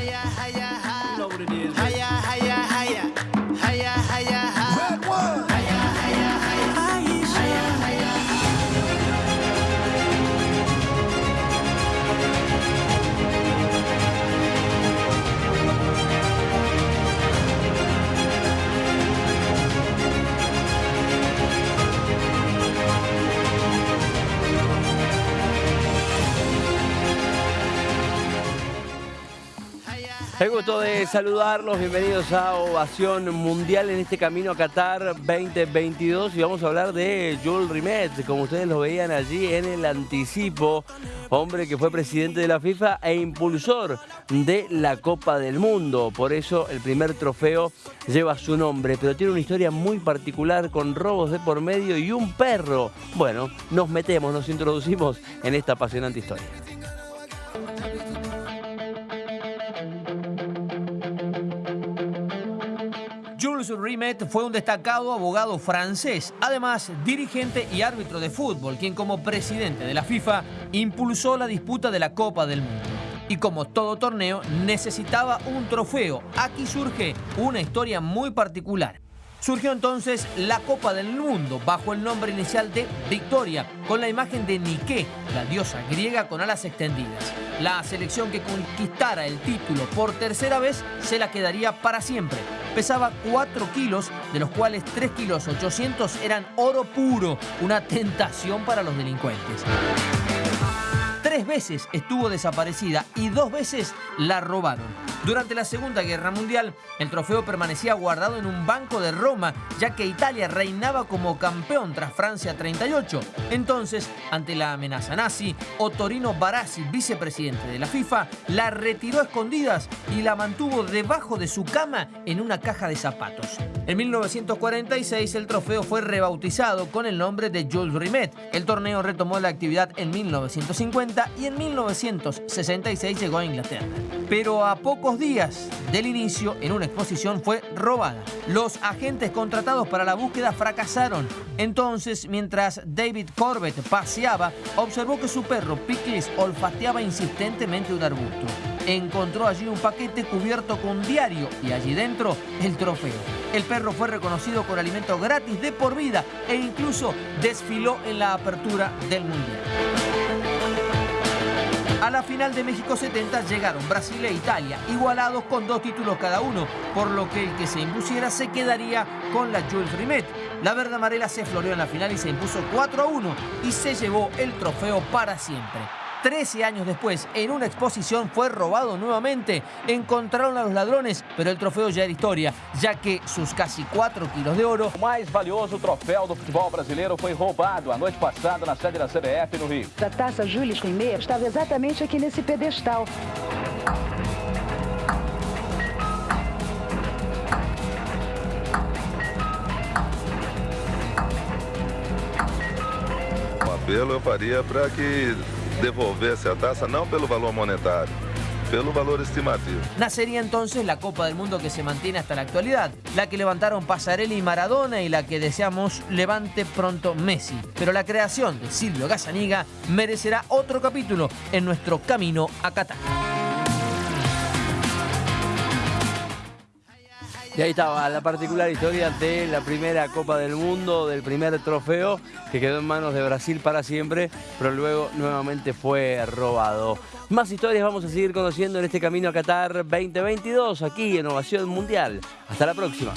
Hiya. You know what it is. El gusto de saludarlos, bienvenidos a Ovación Mundial en este camino a Qatar 2022 y vamos a hablar de Jules Rimet, como ustedes lo veían allí en el anticipo, hombre que fue presidente de la FIFA e impulsor de la Copa del Mundo, por eso el primer trofeo lleva su nombre, pero tiene una historia muy particular con robos de por medio y un perro. Bueno, nos metemos, nos introducimos en esta apasionante historia. Jules Rimet fue un destacado abogado francés, además dirigente y árbitro de fútbol, quien como presidente de la FIFA impulsó la disputa de la Copa del Mundo. Y como todo torneo, necesitaba un trofeo. Aquí surge una historia muy particular. Surgió entonces la Copa del Mundo bajo el nombre inicial de Victoria, con la imagen de Nike, la diosa griega con alas extendidas. La selección que conquistara el título por tercera vez se la quedaría para siempre. Pesaba 4 kilos, de los cuales 3 kilos 800 eran oro puro, una tentación para los delincuentes. Tres veces estuvo desaparecida y dos veces la robaron. Durante la Segunda Guerra Mundial, el trofeo permanecía guardado en un banco de Roma, ya que Italia reinaba como campeón tras Francia 38. Entonces, ante la amenaza nazi, Ottorino Barassi, vicepresidente de la FIFA, la retiró a escondidas y la mantuvo debajo de su cama en una caja de zapatos. En 1946 el trofeo fue rebautizado con el nombre de Jules Rimet. El torneo retomó la actividad en 1950 y en 1966 llegó a Inglaterra. Pero a pocos días del inicio, en una exposición fue robada. Los agentes contratados para la búsqueda fracasaron. Entonces, mientras David Corbett paseaba, observó que su perro Pickles olfateaba insistentemente un arbusto. Encontró allí un paquete cubierto con diario y allí dentro el trofeo. El perro fue reconocido con alimento gratis de por vida e incluso desfiló en la apertura del Mundial. La final de México 70 llegaron Brasil e Italia, igualados con dos títulos cada uno, por lo que el que se impusiera se quedaría con la Jules Rimet. La verde amarela se floreó en la final y se impuso 4 a 1 y se llevó el trofeo para siempre. 13 años después, en una exposición fue robado nuevamente. Encontraron a los ladrones, pero el trofeo ya era historia, ya que sus casi 4 kilos de oro... O mais valioso troféu do futebol brasileiro foi roubado a noite passada na sede da CBF no Rio. A taça Jules Rimet estava exatamente aqui nesse pedestal. Um apelo eu faria para que devolvesse a taça não pelo valor monetário, pelo valor estimativo. Nacería entonces la Copa del Mundo que se mantiene hasta la actualidad, la que levantaron Pasarelli y Maradona y la que deseamos levante pronto Messi. Pero la creación de Silvio Gazzaniga merecerá otro capítulo en nuestro camino a Qatar. Y ahí estaba la particular historia de la primera Copa del Mundo, del primer trofeo que quedó en manos de Brasil para siempre, pero luego nuevamente fue robado. Más historias vamos a seguir conociendo en este camino a Qatar 2022 aquí en Ovación Mundial. Hasta la próxima.